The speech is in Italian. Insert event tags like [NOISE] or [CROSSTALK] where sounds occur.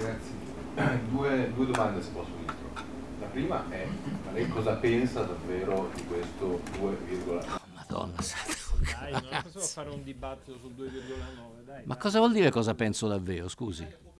Grazie. [CLEARS THROAT] Due, due domande se posso, Ministro. La prima è, ma lei cosa pensa davvero di questo 2,9? Madonna santa. Dai, [LAUGHS] non possiamo fare un dibattito sul 2,9, dai. Ma dai. cosa vuol dire cosa penso davvero, scusi? Eh,